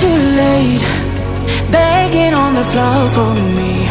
too late, begging on the floor for me.